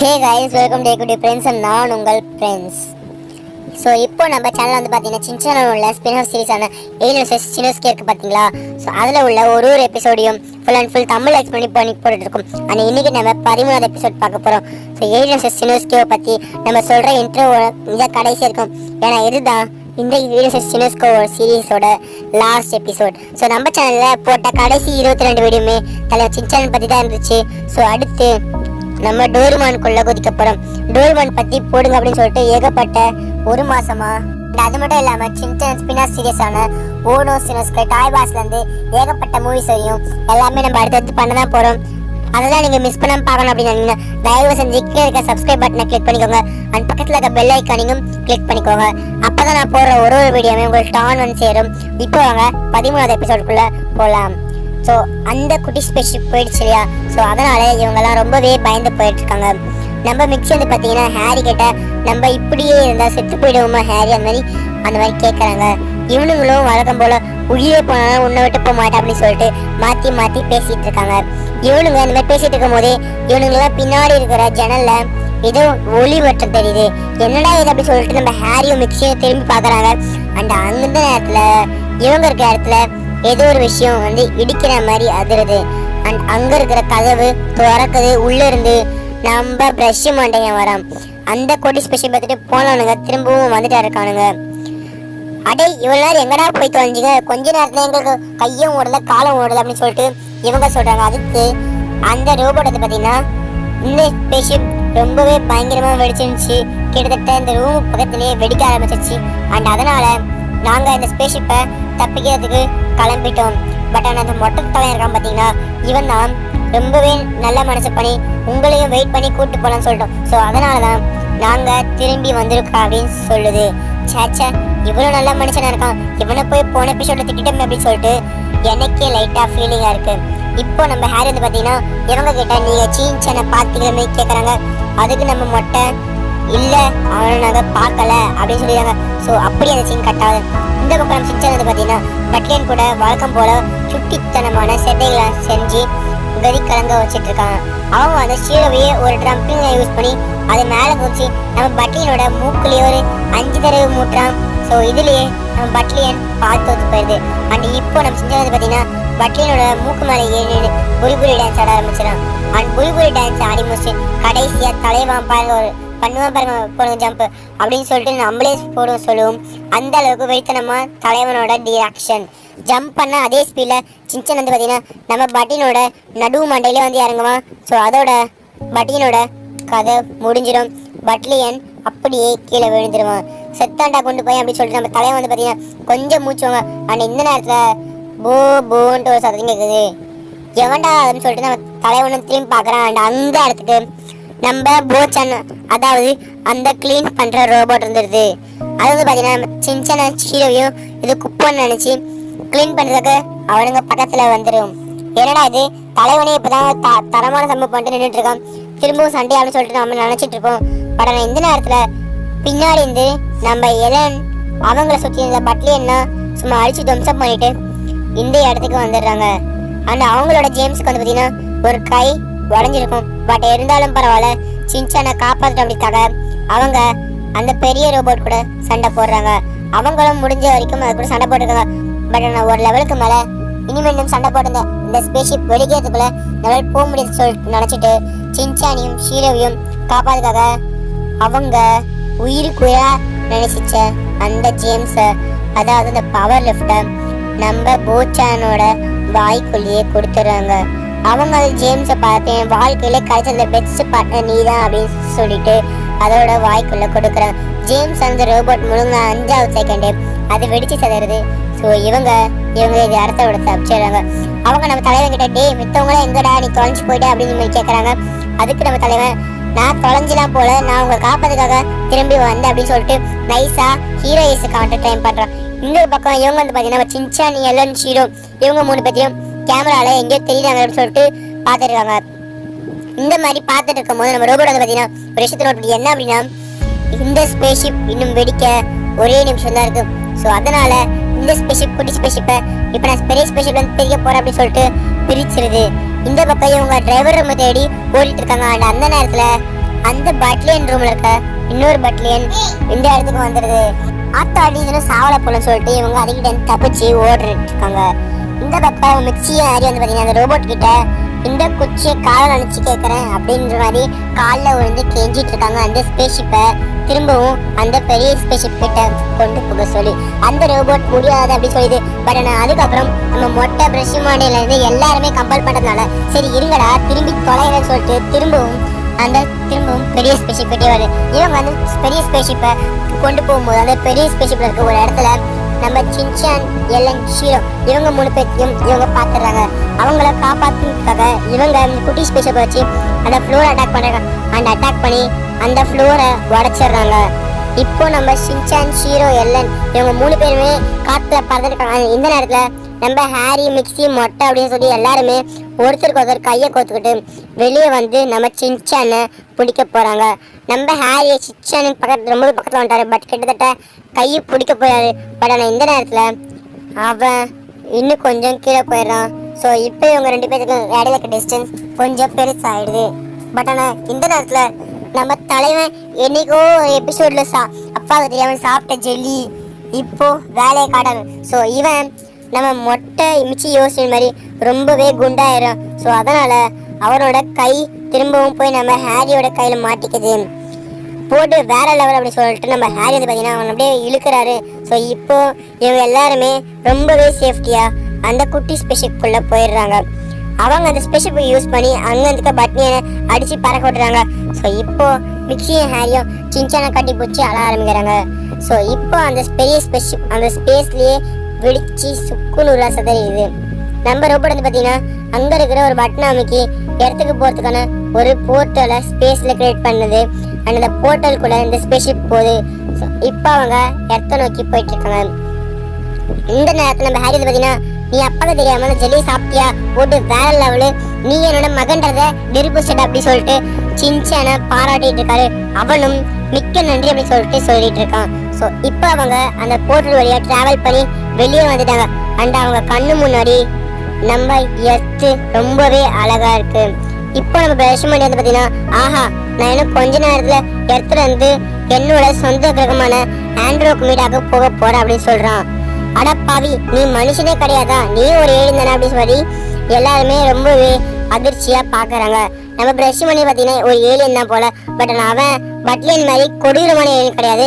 ஹே guys welcome டே குடி friends நான் உங்கள் ஃப்ரெண்ட்ஸ் ஸோ இப்போ நம்ம சேனல் வந்து பார்த்தீங்கன்னா சின்ன உள்ள ஸ்பின் ஆஃப் சீரிஸான ஏலியன்ஸ் சினோஸ்கே இருக்கு பார்த்தீங்களா? ஸோ அதில் உள்ள ஒரு ஒரு எபிசோடையும் full and full Tamil explain பண்ணி போட்டுட்டு இருக்கோம் ஆனால் இன்றைக்கி நம்ம பதிமூணாவது எபிசோட் பார்க்க போகிறோம் ஸோ ஏலியன்ஸ் சினோஸ்கேவை பற்றி நம்ம சொல்கிற இன்ட்ரோ இந்த கடைசி இருக்கும். ஏன்னா இதுதான் இந்த ஏலியன்ஸ் சினோஸ்கோ சீரீஸோட லாஸ்ட் எபிசோட் ஸோ நம்ம சேனலில் போட்ட கடைசி இருபத்தி ரெண்டு வீடியோமே தலைவர் சின்சான் பற்றி தான் இருந்துச்சு. ஸோ அடுத்து நம்ம டோர்மான் கொள்ள குதிக்கப்படும். டோர்மான் பத்தி போடுங்க அப்படின்னு சொல்லிட்டு ஏகப்பட்ட ஒரு மாசமா. அது மட்டும் இல்லாம சின்டன் ஸ்பினா சீரியஸான ஓனோ சினஸ்க்கு டாய் பாஸ்ல இருந்து ஏகப்பட்ட மூவிஸ் வரையும் எல்லாமே நம்ம அடுத்தடுத்து பண்ண தான் போறோம். அதெல்லாம் நீங்க மிஸ் பண்ணாம பார்க்கணும் அப்படின்னு தயவு செஞ்சு கீழே இருக்க சப்ஸ்கிரைப் பட்டனை கிளிக் பண்ணிக்கோங்க. அண்ட் பக்கத்துல இருக்க பெல் ஐக்கானையும் கிளிக் பண்ணிக்கோங்க. அப்பதான் நான் போடுற ஒரு ஒரு வீடியோமே உங்களுக்கு டான் வந்து சேரும். இப்போ வாங்க பதிமூணாவது எபிசோடுக்குள்ள போலாம். ஸோ அந்த குட்டி ஸ்பெஷிப் போயிடுச்சு இல்லையா? ஸோ அதனால் இவங்கெல்லாம் ரொம்பவே பயந்து போயிட்டுருக்காங்க. நம்ம மிக்சி வந்து பார்த்தீங்கன்னா ஹேரி கிட்ட நம்ம இப்படியே இருந்தால் செத்து போயிடுவோமா ஹேரி? அந்த மாதிரி அந்த மாதிரி கேட்குறாங்க இவனுங்களும் வழக்கம் போல் உயிரே போனாலும் உன்னை விட்டு போக மாட்டேன் அப்படின்னு சொல்லிட்டு மாற்றி மாற்றி பேசிகிட்டு இருக்காங்க. இவனுங்க இந்த மாதிரி பேசிகிட்டு இருக்கும் போதே இவனுங்களாம் பின்னாடி இருக்கிற ஜன்னலில் ஏதோ ஒளி மட்டும் தெரியுது. என்னடா இது அப்படி சொல்லிட்டு நம்ம ஹேரியும் மிக்சியும் திரும்பி பார்க்குறாங்க. அண்ட் அந்த நேரத்தில் இவங்க இருக்கிற இடத்துல ஏதோ ஒரு விஷயம் வந்து இடிக்கிற மாதிரி அதிருது. அண்ட் அங்க இருக்கிற கதவு திறக்குது. உள்ள இருந்து நம்ம பிரஷ் மாட்டேங்க வரோம். அந்த கோடி ஸ்பெஷல் பார்த்துட்டு போனவனுங்க திரும்பவும் வந்துட்டா இருக்கானுங்க. அடே இவ்வளவு நேரம் எங்கடா போய் தொலைஞ்சிங்க? கொஞ்ச நேரத்துல எங்களுக்கு கையும் ஓடல காலம் ஓடல அப்படின்னு சொல்லிட்டு இவங்க சொல்றாங்க. அதுக்கு அந்த ரோபோட்டத்தை வந்து இந்த ஸ்பெஷிப் ரொம்பவே பயங்கரமாக வெடிச்சிருந்துச்சு. கிட்டத்தட்ட இந்த ரூம் பக்கத்துலேயே வெடிக்க ஆரம்பிச்சிருச்சு. அண்ட் அதனால நாங்கள் இந்த ஸ்பேஷிப்பை தப்பிக்கிறதுக்கு கிளம்பிட்டோம். பட் ஆனால் அந்த மொட்டை தலை இருக்கான் பார்த்தீங்கன்னா இவன் தான் ரொம்பவே நல்ல மனசு பண்ணி உங்களையும் வெயிட் பண்ணி கூப்பிட்டு போகலான்னு சொல்லிட்டோம். ஸோ அதனால தான் நாங்கள் திரும்பி வந்திருக்கோம் அப்படின்னு சொல்லுது. சேச்சா இவ்வளோ நல்ல மனுஷனாக இருக்கான். இவனை போய் போன எபிசோட திட்டமே அப்படின்னு சொல்லிட்டு எனக்கே லைட்டாக ஃபீலிங்காக இருக்குது இப்போ நம்ம ஹேரி வந்து பார்த்தீங்கன்னா இவங்க கிட்ட நீங்கள் சீன் சேனை பார்த்துக்கிற கேட்குறாங்க அதுக்கு நம்ம மொட்டை இல்லை. அவனை நாங்கள் பார்க்கல. அப்படின்னு சொல்லிடுறாங்க. ஸோ அப்படி அந்த சீன் கட்டாது இந்த பக்கம் நம்ம வந்து பார்த்தீங்கன்னா பட்லியன் கூட வழக்கம் போல சுட்டித்தனமான செட்டைகளை செஞ்சு கதி கலங்க வச்சுட்டு இருக்காங்க. அவங்க அந்த ஷீரோவையே ஒரு ட்ரம்பிங்கை யூஸ் பண்ணி அது மேலே குதிச்சு நம்ம பட்லியனோட மூக்குலேயே ஒரு அஞ்சு தடவை மூட்டுறான். ஸோ இதுலயே நம்ம பட்லியன் பார்த்து வந்து போயிடுது அண்ட் இப்போ நம்ம செஞ்சது வந்து பார்த்தீங்கன்னா பட்லியனோட மூக்கு மேலே ஏறி நின்னு டான்ஸ் ஆட ஆரம்பிச்சிடும் அண்ட் புரி டான்ஸ் ஆடி முடிச்சு கடைசியாக தலைவான் பாருங்க ஒரு பண்ணுவோம் பாருங்க போடுங்க ஜம்ப் அப்படின்னு சொல்லிட்டு நம்மளே போடுவோம் சொல்லுவோம். அந்த அளவுக்கு வெயித்தனமா தலைவனோட டிராக்ஷன் ஜம்ப் பண்ண அதே ஸ்பீடில் சின்சன் வந்து பார்த்தீங்கன்னா நம்ம பட்டினோட நடுவு மண்டையிலே வந்து இறங்குவான் ஸோ அதோட பட்டினோட கதை முடிஞ்சிடும். பட்லியன் அப்படியே கீழே விழுந்துருவான். செத்தாண்டா கொண்டு போய் அப்படின்னு சொல்லிட்டு நம்ம தலைவன் வந்து பார்த்தீங்கன்னா கொஞ்சம் மூச்சுவாங்க ஆனால் இந்த நேரத்தில் போ போன்ட்டு ஒரு சத்தம் கேட்குது எவன்டா அப்படின்னு சொல்லிட்டு நம்ம தலைவனும் திரும்பி பார்க்குறான். அண்ட் அந்த இடத்துக்கு நம்ம போச்சன். அதாவது அந்த க்ளீன் பண்ணுற ரோபோட் இருந்துருது. அது வந்து பார்த்தீங்கன்னா சின்ன சீரவையும் இது குப்பைன்னு நினச்சி க்ளீன் பண்ணுறதுக்கு அவனுங்க பக்கத்தில் வந்துடும் என்னடா இது? தலைவனே இப்போதான் த தரமான சம்பவம் பண்ணிட்டு நின்றுட்டு இருக்கான் திரும்பவும் சண்டே அப்படின்னு சொல்லிட்டு நம்ம நினச்சிட்டு இருக்கோம் பட் ஆனால் இந்த நேரத்தில் பின்னாடி இருந்து நம்ம எலன் அவங்கள சுற்றி இருந்த பட்லியன்னா சும்மா அடித்து துவம்சம் பண்ணிட்டு இந்த இடத்துக்கு வந்துடுறாங்க. அண்ட் அவங்களோட ஜேம்ஸுக்கு வந்து பார்த்தீங்கன்னா ஒரு கை உடஞ்சிருக்கும் பட் இருந்தாலும் பரவாயில்ல. சின்சானை காப்பாற்ற அவங்க அந்த பெரிய ரோபோட் கூட சண்டை போடுறாங்க. அவங்களும் முடிஞ்ச வரைக்கும் அது கூட சண்டை போட்டுருக்காங்க. பட் ஆனால் ஒரு லெவலுக்கு மேலே இனிமேலும் சண்டை போட்டுங்க இந்த ஸ்பேஸ்ஷிப் வெளிக்கிறதுக்குள்ள லெவல் போக முடியாது சொல்லிட்டு நினச்சிட்டு சின்சானியும் ஷீரோவையும் காப்பாதுக்காக அவங்க உயிருக்குயா நினைச்சிச்ச அந்த ஜேம்ஸை அதாவது அந்த பவர் லிஃப்டை நம்ம போச்சானோட வாய்க்குள்ளேயே கொடுத்துட்றாங்க. அவங்க அது ஜேம்ஸை பார்த்து என் வாழ்க்கையில கிடைச்சதுல பெஸ்ட் பார்ட்னர் நீ தான் அப்படின்னு சொல்லிட்டு அதோட வாய்க்குள்ள கொடுக்குறாங்க ஜேம்ஸ் அந்த ரோபோட் முழுங்க அஞ்சாவது செகண்டு அது வெடிச்சு சதறது. ஸோ இவங்க இவங்க இது அடுத்த விட தப்பிச்சிடுறாங்க அவங்க நம்ம தலைவன் கிட்ட டே மித்தவங்களாம் எங்கடா நீ தொலைஞ்சு போயிட்ட? அப்படின்னு கேட்குறாங்க அதுக்கு நம்ம தலைவன் நான் தொலைஞ்சலாம் போல நான் உங்களை காப்பதுக்காக திரும்பி வந்தேன் அப்படின்னு சொல்லிட்டு நைஸா ஹீரோயிஸ் காட்ட டைம் பண்ணுறான் இன்னொரு பக்கம் இவங்க வந்து பார்த்தீங்கன்னா சின்சான் எல்லன் ஹீரோ இவங்க மூணு பேத்தையும் கேமரால எங்கேயோ தெரியுறாங்க அப்படின்னு சொல்லிட்டு பார்த்துருக்காங்க. இந்த மாதிரி பார்த்துட்டு இருக்கும்போது நம்ம ரோபோட் வந்து பார்த்தீங்கன்னா ஒரு விஷயத்தை நோட் பண்ணி என்ன அப்படின்னா இந்த ஸ்பேஸ்ஷிப் இன்னும் வெடிக்க ஒரே நிமிஷம் தான் இருக்கு. ஸோ அதனால இந்த ஸ்பேஸ்ஷிப் குட்டி ஸ்பேஸ்ஷிப்பை இப்போ நான் பெரிய ஸ்பேஸ்ஷிப்ல இருந்து பிரிக்க போறேன் அப்படின்னு சொல்லிட்டு பிரிச்சிருது. இந்த பக்கம் இவங்க டிரைவர் ரூம் தேடி ஓடிட்டு இருக்காங்க. அண்ட் அந்த நேரத்தில் அந்த பட்லியன் ரூம்ல இருக்க இன்னொரு பட்லியன் இந்த இடத்துக்கு வந்துடுது ஆத்தாடி இதெல்லாம் சாவல போலன்னு சொல்லிட்டு இவங்க அதுக்கிட்ட இருந்து தப்பிச்சு ஓடிட்டு இருக்காங்க. இந்த பப்பா மிக்சியும் ஆரி வந்து பார்த்தீங்கன்னா அந்த ரோபோட் கிட்ட இந்த குச்சியை காலை நினைச்சு கேட்குறேன் அப்படின்ற மாதிரி காலில் விழுந்து கெஞ்சிட்டு இருக்காங்க. அந்த ஸ்பேஷிப்பை திரும்பவும் அந்த பெரிய ஸ்பேஷிப் கிட்ட கொண்டு போக சொல்லி. அந்த ரோபோட் முடியாது அப்படி சொல்லிது பட் ஆனால் அதுக்கப்புறம் நம்ம மொட்டை பிரஷ் மாடியிலேருந்து எல்லாருமே கம்பல் பண்ணுறதுனால சரி இருங்கடா திரும்பி தொலைகிறேன்னு சொல்லிட்டு திரும்பவும் அந்த திரும்பவும் பெரிய ஸ்பேஷிப் கிட்டே வருது. இவங்க வந்து பெரிய ஸ்பேஷிப்பை கொண்டு போகும்போது அந்த பெரிய ஸ்பேஷிப்பில் இருக்க ஒரு இடத்துல நம்ம சின்சான் எல்லன் ஷீரோ இவங்க மூணு பேர்த்தையும் இவங்க பார்த்துடுறாங்க அவங்கள காப்பாற்றுறதுக்காக இவங்க குட்டி ஸ்பேஸை வச்சு அந்த ஃப்ளோரை அட்டாக் பண்ணுறாங்க அந்த அட்டாக் பண்ணி அந்த ஃப்ளோரை உடச்சிடுறாங்க. இப்போ நம்ம சின்சான் ஷீரோ எல்லன் இவங்க மூணு பேருமே காத்துல பறந்துருக்காங்க இந்த நேரத்தில் நம்ம ஹாரி மிக்சி மொட்டை அப்படின்னு சொல்லி எல்லாருமே ஒருத்தருக்கு ஒருத்தர் கையை கோத்துக்கிட்டு வெளியே வந்து நம்ம சின்சானை பிடிக்க போகிறாங்க நம்ம ஹாரியை சின்சானு பக்கத்து ரொம்ப பக்கத்தில் வந்துட்டாரு. பட் கிட்டத்தட்ட கையை பிடிக்க போறாரு. பட் ஆனால் இந்த நேரத்தில் அவன் இன்னும் கொஞ்சம் கீழே போயிடுறான். ஸோ இப்போ இவங்க ரெண்டு பேருக்கும் இடையில இருக்க டிஸ்டன்ஸ் கொஞ்சம் பெருசாயிடுது. பட் ஆனால் இந்த நேரத்தில் நம்ம தலைவன் என்னைக்கோ எபிசோடில் சா அப்பாவுக்கு தெரியாம சாப்பிட்ட ஜெல்லி இப்போது வேலையை காட்டணும் ஸோ இவன் நம்ம மொட்டை இமிச்சு யோசிச்ச மாதிரி ரொம்பவே குண்டாயிரும். ஸோ அதனால் அவனோட கை திரும்பவும் போய் நம்ம ஹாரியோட கையில் மாட்டிக்குது. போட்டு வேற லெவல் அப்படின்னு சொல்லிட்டு நம்ம ஹாரி வந்து பார்த்தீங்கன்னா அவன் அப்படியே இழுக்கிறாரு. ஸோ இப்போ இவங்க எல்லாருமே ரொம்பவே சேஃப்டியாக அந்த குட்டி ஸ்பெஷிப்புக்குள்ளே போயிடுறாங்க. அவங்க அந்த ஸ்பெஷிப்பை யூஸ் பண்ணி அங்கேருந்துக்க இருக்க பட்னியை அடிச்சு பறக்க விட்டுறாங்க. ஸோ இப்போ மிக்சியும் ஹாரியும் சின்சானை கட்டி பிடிச்சி அழ ஆரம்பிக்கிறாங்க. ஸோ இப்போ அந்த பெரிய ஸ்பெஷிப் அந்த ஸ்பேஸ்லேயே வெடிச்சு சுக்கு நூறாக சதறியுது நம்ம ரோபோட் வந்து பார்த்தீங்கன்னா அங்கே இருக்கிற ஒரு பட்டனை அமைக்கி இடத்துக்கு போகிறதுக்கான ஒரு போர்ட்டலை ஸ்பேஸில் கிரியேட் பண்ணுது. அண்ட் அந்த போர்ட்டலுக்குள்ளே இந்த ஸ்பேஸ்ஷிப் போகுது. இப்போ அவங்க இடத்த நோக்கி போயிட்டுருக்காங்க இந்த நேரத்தில் நம்ம ஹாரி வந்து பார்த்தீங்கன்னா நீ அப்பாக்கு தெரியாம அந்த ஜெல்லி சாப்பிட்டியா? போட்டு வேற லெவலு நீ என்னோட மகன்றத நிரூபிச்சிட்ட அப்படி சொல்லிட்டு சின்சான பாராட்டிட்டு இருக்காரு. அவனும் மிக்க நன்றி அப்படின்னு சொல்லிட்டு சொல்லிட்டு இருக்கான். ஸோ இப்போ அவங்க அந்த போர்ட்டல் வழியாக ட்ராவல் பண்ணி வெளியே வந்துட்டாங்க. அண்ட் அவங்க கண்ணு முன்னாடி நம்ம எர்த்து ரொம்பவே அழகா இருக்கு. இப்போ நம்ம பிரஷ்மணி வந்து பார்த்தீங்கன்னா ஆஹா நான் இன்னும் கொஞ்ச நேரத்தில் எர்த்துல வந்து என்னோட சொந்த கிரகமான ஆண்ட்ரோக் மீடாக போக போகிறேன் அப்படின்னு சொல்கிறான் அட பாவி நீ மனுஷனே கிடையாதா? நீ ஒரு ஏழு தானே அப்படின்னு சொல்லி எல்லாருமே ரொம்பவே அதிர்ச்சியாக பார்க்குறாங்க நம்ம பிரஷ் பண்ணி பார்த்தீங்கன்னா ஒரு ஏழியன் தான் போல. பட் அவன் பட்லியன் மாதிரி கொடூரமான ஏலியன் கிடையாது.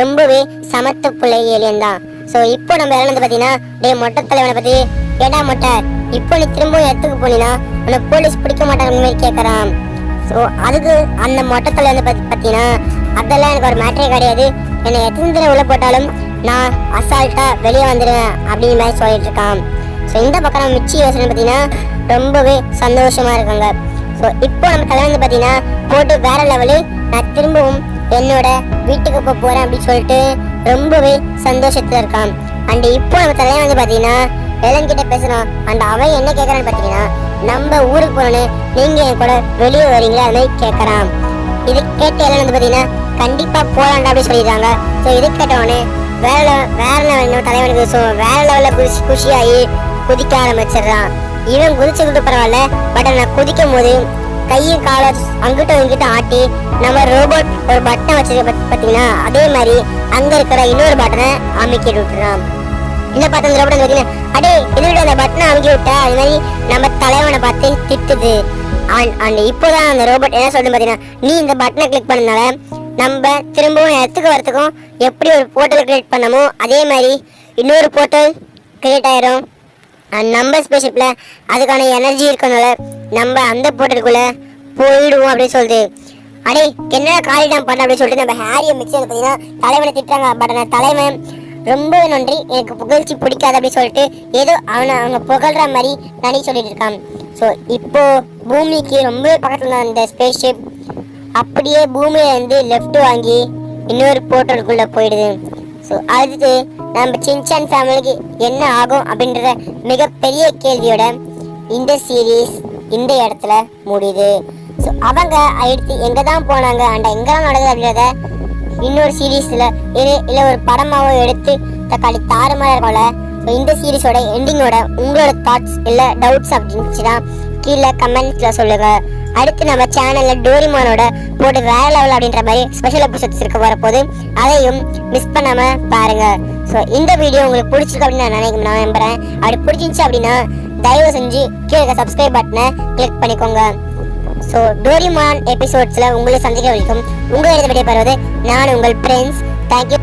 ரொம்பவே சமத்துக்குள்ள ஏலியன் தான். ஸோ இப்போ நம்ம இறந்து வந்து டே மொட்டை தலைவனை பற்றி ஏடா மொட்டை. இப்போ நீ திரும்பவும் இடத்துக்கு போனீங்கன்னா உன்னை போலீஸ் பிடிக்க மாட்டாங்க மாதிரி கேட்குறான் ஸோ அதுக்கு அந்த மொட்டை தலைவனை வந்து பார்த்தீங்கன்னா அதெல்லாம் எனக்கு ஒரு மேட்டரே கிடையாது. என்னை எத்தனை தடவை உள்ள போட்டாலும் நான் அசால்ட்டாக வெளியே வந்துடுவேன் அப்படிங்கிற மாதிரி சொல்லிட்டு இருக்கான். ஸோ இந்த பக்கம் நம்ம மிச்சி யோசனை பார்த்தீங்கன்னா ரொம்பவே சந்தோஷமாக இருக்காங்க. ஸோ இப்போ நம்ம கல்யாணம் வந்து பார்த்தீங்கன்னா போட்டு வேற லெவலு நான் திரும்பவும் என்னோட வீட்டுக்கு போக போகிறேன் அப்படின்னு சொல்லிட்டு ரொம்பவே சந்தோஷத்தில் இருக்கான். அண்ட் இப்போ நம்ம தலைவன் வந்து பார்த்தீங்கன்னா எலன் கிட்ட பேசுகிறான் அண்ட் அவன் என்ன கேட்கறான்னு பார்த்தீங்கன்னா நம்ம ஊருக்கு போறோன்னு நீங்கள் என் கூட வெளியே வரீங்களா அது மாதிரி கேட்குறான் இது கேட்ட எல்லாம் வந்து பார்த்தீங்கன்னா கண்டிப்பாக போலாண்டா அப்படி சொல்லிடுறாங்க. ஸோ இது கேட்டவொடனே வேற லெவல் வேற லெவல் இன்னொரு தலைவனுக்கு ஸோ வேற லெவலில் குஷி குஷியாகி குதிக்க ஆரம்பிச்சிடுறான். இவன் குதிச்சு கூட பரவாயில்ல பட் நான் குதிக்கும் போது கையும் காலை அங்கிட்டும் இங்கிட்ட ஆட்டி நம்ம ரோபோட் ஒரு பட்டன் வச்சிருக்க பார்த்தீங்கன்னா அதே மாதிரி அங்க இருக்கிற இன்னொரு பட்டனை அமைக்கிட்டு விட்டுறான். இந்த பார்த்து அந்த ரோபோட் பார்த்தீங்கன்னா அடே என்னோட அந்த பட்டனை அமுக்கி விட்ட? அது மாதிரி நம்ம தலைவனை பார்த்து திட்டுது. அண்ட் அண்ட் இப்போதான் அந்த ரோபோட் என்ன சொல்லுது பார்த்தீங்கன்னா நீ இந்த பட்டனை கிளிக் பண்ணனால நம்ம திரும்பவும் இடத்துக்கு வரத்துக்கும் எப்படி ஒரு போர்ட்டல் கிரியேட் பண்ணமோ அதே மாதிரி இன்னொரு போர்ட்டல் கிரியேட் ஆயிரும். நம்ம ஸ்பேஸ்ஷிப்பில் அதுக்கான எனர்ஜி இருக்கனால நம்ம அந்த போர்ட்டலுக்குள்ள போயிடுவோம் அப்படின்னு சொல்லுது அடே என்ன காலி காலிடம் பண்ண அப்படின்னு சொல்லிட்டு நம்ம ஹேரியை மிக்ஸ் பார்த்தீங்கன்னா தலைவனை திட்டுறாங்க. பட் அந்த தலைவன் ரொம்ப நன்றி. எனக்கு புகழ்ச்சி பிடிக்காது அப்படின்னு சொல்லிட்டு ஏதோ அவனை அவங்க புகழ்கிற மாதிரி நினைச்சு சொல்லிட்டு இருக்கான். ஸோ இப்போ பூமிக்கு ரொம்ப பக்கத்தில் அந்த அந்த ஸ்பேஸ்ஷிப் அப்படியே பூமியிலேருந்து லெஃப்ட் வாங்கி இன்னொரு போர்ட்டலுக்குள்ளே போயிடுது. ஸோ அடுத்து நம்ம சின்சான் ஃபேமிலிக்கு என்ன ஆகும் அப்படின்றத மிகப்பெரிய கேள்வியோட இந்த சீரீஸ் இந்த இடத்துல முடியுது. ஸோ அவங்க அடுத்து எங்கே தான் போனாங்க அண்ட் எங்கெல்லாம் நடக்குது அப்படின்றத இன்னொரு சீரீஸில் இல்லை இல்லை ஒரு படமாகவும் எடுத்து தக்காளி தாறுமாறா இருக்கும்ல ஸோ இந்த சீரீஸோட எண்டிங்கோட உங்களோட தாட்ஸ் இல்லை டவுட்ஸ் அப்படின்னுச்சுன்னா கீழே கமெண்ட்ஸில் சொல்லுங்கள் அடுத்து நம்ம சேனல்ல டோரிமானோட போட்டு வேற லெவல் அப்படின்ற மாதிரி ஸ்பெஷல் எபிசோட்ஸ் இருக்க வரப்போது அதையும் மிஸ் பண்ணாம பாருங்க. ஸோ இந்த வீடியோ உங்களுக்கு பிடிச்சிருக்கு அப்படின்னு நான் நினைக்கிறேன் நான் நம்புறேன். அப்படி பிடிச்சிருந்துச்சு அப்படின்னா தயவு செஞ்சு கீழே சப்ஸ்கிரைப் பட்டனை கிளிக் பண்ணிக்கோங்க. ஸோ டோரிமான் எபிசோட்ஸில் உங்களை சந்திக்க வரைக்கும் உங்கள் எழுத விடைபெறுவது நான் உங்கள் ஃப்ரெண்ட்ஸ் தேங்க்யூ